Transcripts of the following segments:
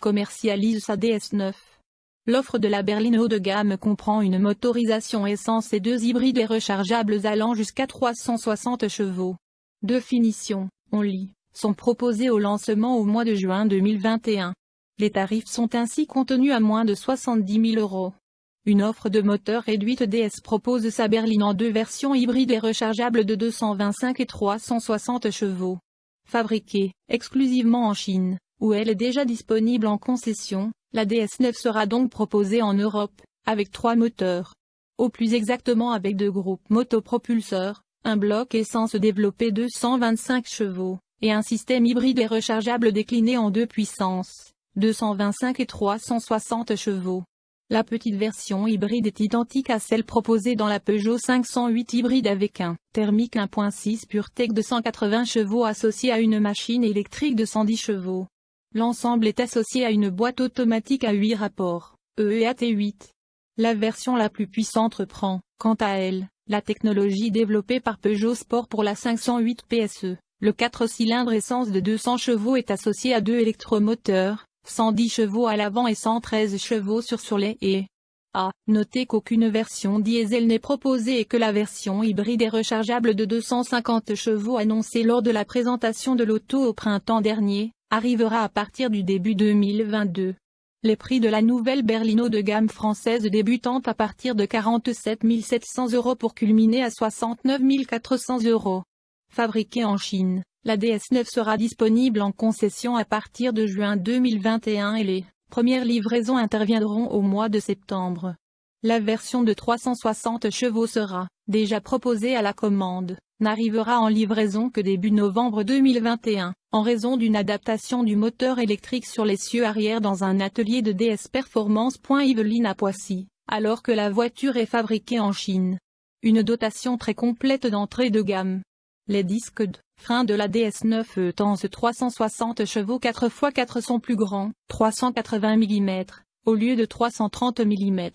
Commercialise sa DS9. L'offre de la berline haut de gamme comprend une motorisation essence et deux hybrides et rechargeables allant jusqu'à 360 chevaux. Deux finitions, on lit, sont proposées au lancement au mois de juin 2021. Les tarifs sont ainsi contenus à moins de 70 000 euros. Une offre de moteur réduite DS propose sa berline en deux versions hybrides et rechargeables de 225 et 360 chevaux. Fabriquée exclusivement en Chine, où elle est déjà disponible en concession, la DS9 sera donc proposée en Europe, avec trois moteurs. Au plus exactement avec deux groupes motopropulseurs, un bloc essence développé 225 chevaux, et un système hybride et rechargeable décliné en deux puissances, 225 et 360 chevaux. La petite version hybride est identique à celle proposée dans la Peugeot 508 hybride avec un thermique 1.6 PureTech de 180 chevaux associé à une machine électrique de 110 chevaux. L'ensemble est associé à une boîte automatique à 8 rapports, EEAT8. La version la plus puissante reprend, quant à elle, la technologie développée par Peugeot Sport pour la 508 PSE. Le 4 cylindres essence de 200 chevaux est associé à deux électromoteurs, 110 chevaux à l'avant et 113 chevaux sur sur les et a noté qu'aucune version diesel n'est proposée et que la version hybride est rechargeable de 250 chevaux annoncée lors de la présentation de l'auto au printemps dernier, arrivera à partir du début 2022. Les prix de la nouvelle berlino de gamme française débutant à partir de 47 700 euros pour culminer à 69 400 euros. Fabriquée en Chine, la DS9 sera disponible en concession à partir de juin 2021 et les premières livraisons interviendront au mois de septembre. La version de 360 chevaux sera, déjà proposée à la commande, n'arrivera en livraison que début novembre 2021, en raison d'une adaptation du moteur électrique sur l'essieu arrière dans un atelier de DS Performance. Yveline à Poissy, alors que la voiture est fabriquée en Chine. Une dotation très complète d'entrée de gamme. Les disques de frein de la DS9 Tense 360 chevaux 4x4 sont plus grands, 380 mm, au lieu de 330 mm.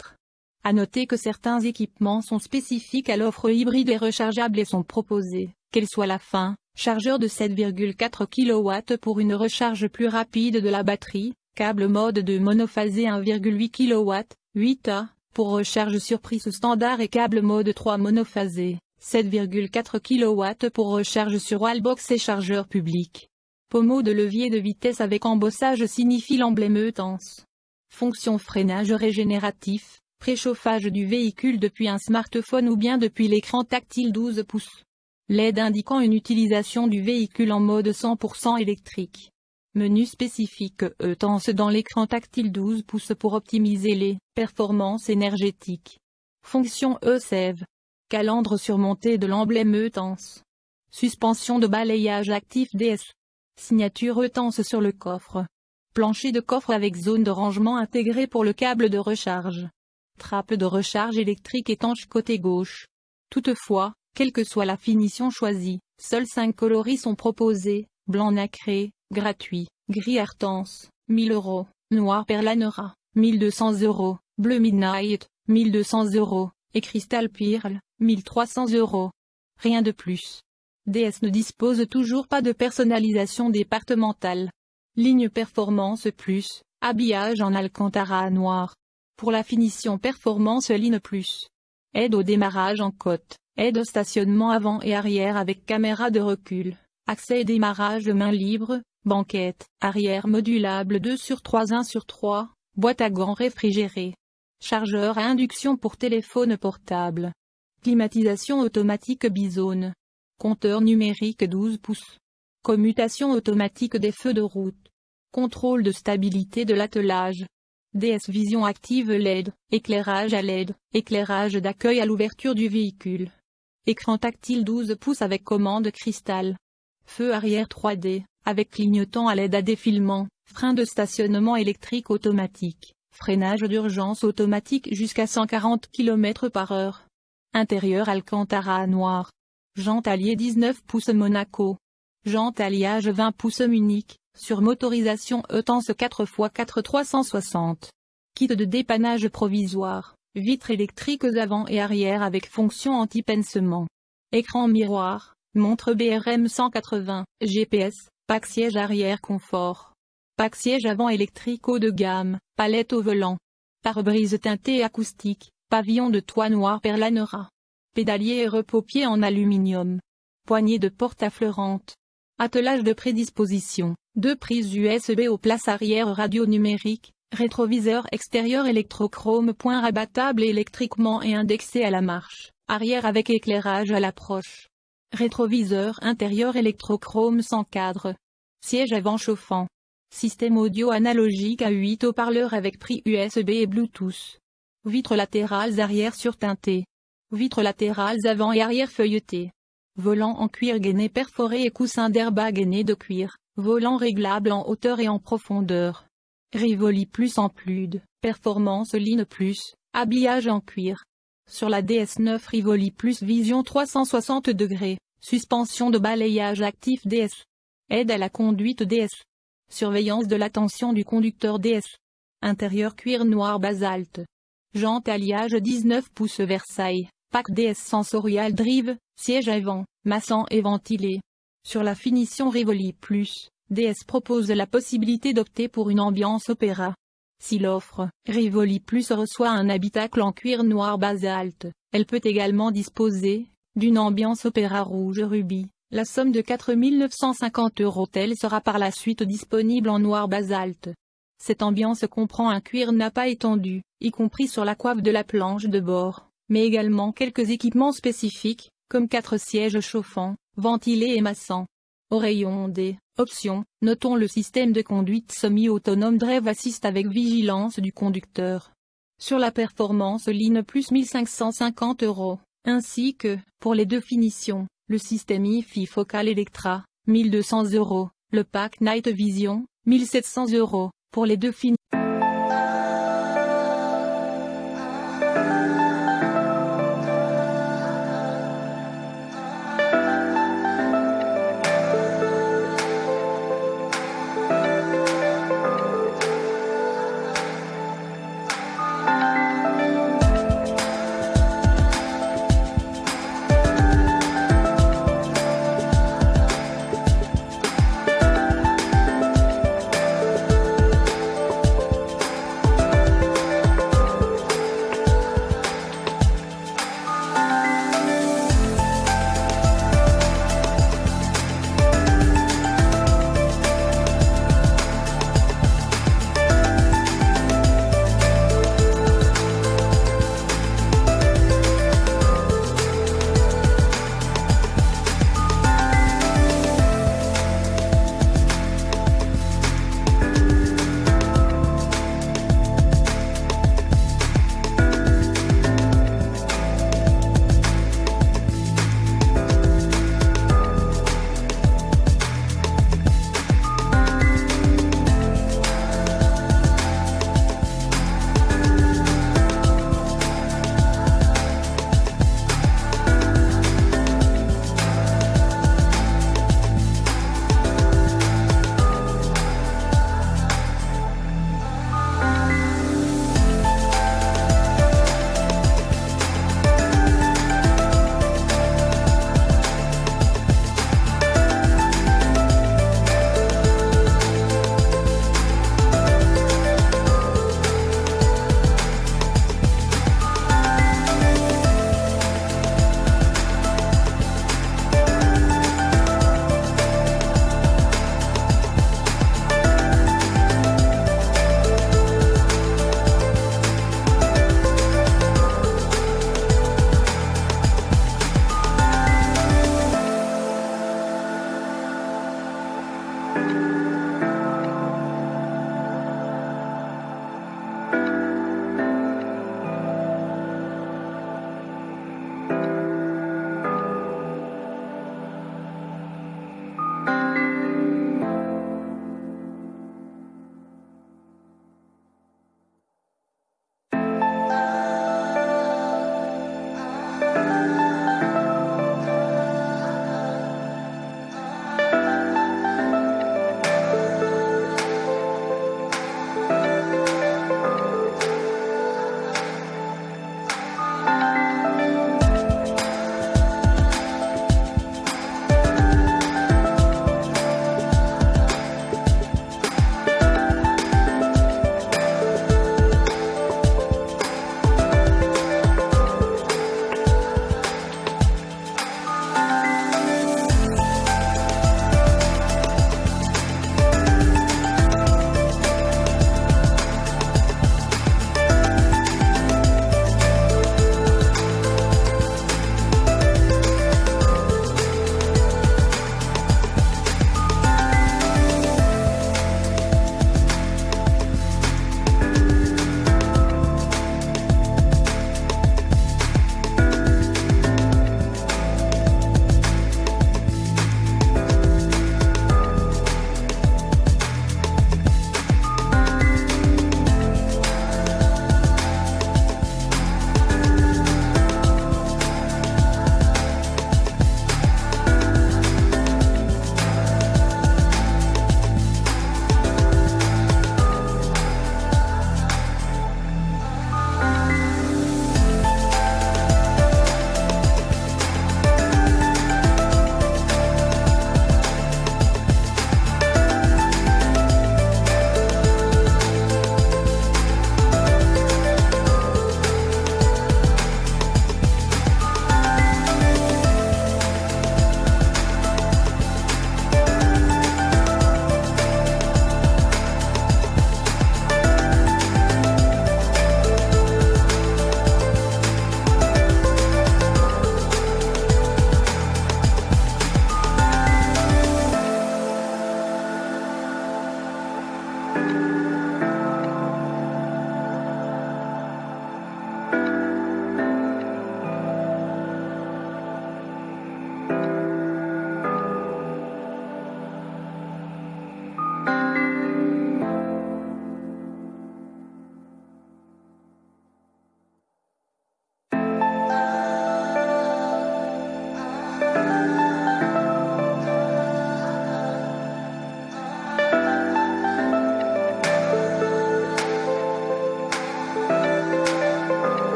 À noter que certains équipements sont spécifiques à l'offre hybride et rechargeable et sont proposés, quelle soit la fin, chargeur de 7,4 kW pour une recharge plus rapide de la batterie, câble mode de monophasé 1,8 kW, 8A, pour recharge sur prise standard et câble mode 3 monophasé, 7,4 kW pour recharge sur wallbox et chargeur public. Pommeau de levier de vitesse avec embossage signifie l'emblème EUTENSE. Fonction freinage régénératif, préchauffage du véhicule depuis un smartphone ou bien depuis l'écran tactile 12 pouces. LED indiquant une utilisation du véhicule en mode 100% électrique. Menu spécifique EUTENSE dans l'écran tactile 12 pouces pour optimiser les performances énergétiques. Fonction e-save calandre surmonté de l'emblème EUTENSE. Suspension de balayage actif DS. Signature EUTENSE sur le coffre. Plancher de coffre avec zone de rangement intégrée pour le câble de recharge. Trappe de recharge électrique étanche côté gauche. Toutefois, quelle que soit la finition choisie, seuls 5 coloris sont proposés, blanc nacré, gratuit, gris Artense, 1000 euros, noir perlanera, 1200 euros, bleu midnight, 1200 euros, et cristal pearl, 1300 euros. Rien de plus. DS ne dispose toujours pas de personnalisation départementale. Ligne Performance Plus, habillage en Alcantara noir. Pour la finition Performance Line Plus. Aide au démarrage en côte, aide au stationnement avant et arrière avec caméra de recul, accès et démarrage main libre, banquette, arrière modulable 2 sur 3 1 sur 3, boîte à gants réfrigérée. Chargeur à induction pour téléphone portable. Climatisation automatique bizone. Compteur numérique 12 pouces. Commutation automatique des feux de route. Contrôle de stabilité de l'attelage. DS Vision active LED, éclairage à LED, éclairage d'accueil à l'ouverture du véhicule. Écran tactile 12 pouces avec commande cristal. Feu arrière 3D, avec clignotant à LED à défilement, frein de stationnement électrique automatique, freinage d'urgence automatique jusqu'à 140 km par heure. Intérieur Alcantara noir. Jante alliée 19 pouces Monaco. Jante alliage 20 pouces Munich, sur motorisation ETENSE 4x4 360. Kit de dépannage provisoire, vitres électriques avant et arrière avec fonction anti-pincement. Écran miroir, montre BRM 180, GPS, pack siège arrière confort. Pack siège avant électrique haut de gamme, palette au volant. Pare-brise teinté acoustique, pavillon de toit noir perlanera. Pédalier et repos-pied en aluminium. Poignée de porte affleurante. Attelage de prédisposition, deux prises USB aux places arrière radio numérique, rétroviseur extérieur électrochrome point rabattable électriquement et indexé à la marche, arrière avec éclairage à l'approche. Rétroviseur intérieur électrochrome sans cadre. Siège avant chauffant. Système audio analogique à 8 haut-parleurs avec pris USB et Bluetooth. Vitres latérales arrière surteintées. Vitres latérales avant et arrière feuilletées. Volant en cuir gainé perforé et coussin d'airbag gainé de cuir, volant réglable en hauteur et en profondeur. Rivoli Plus en Plude, Performance Line Plus, habillage en cuir. Sur la DS9 Rivoli Plus Vision 360 degrés, suspension de balayage actif DS. Aide à la conduite DS. Surveillance de l'attention du conducteur DS. Intérieur cuir noir basalte. Jante alliage 19 pouces Versailles. Pack DS Sensorial Drive, siège avant, massant et ventilé. Sur la finition Rivoli Plus, DS propose la possibilité d'opter pour une ambiance opéra. Si l'offre Rivoli Plus reçoit un habitacle en cuir noir basalte, elle peut également disposer d'une ambiance opéra rouge rubis. La somme de 4 950 euros telle sera par la suite disponible en noir basalte. Cette ambiance comprend un cuir pas étendu, y compris sur la coiffe de la planche de bord mais également quelques équipements spécifiques, comme quatre sièges chauffants, ventilés et massants. Au rayon des options, notons le système de conduite semi-autonome Drive Assist avec vigilance du conducteur. Sur la performance ligne plus 1550 euros, ainsi que, pour les deux finitions, le système IFI Focal Electra, 1200 euros, le pack Night Vision, 1700 euros, pour les deux finitions.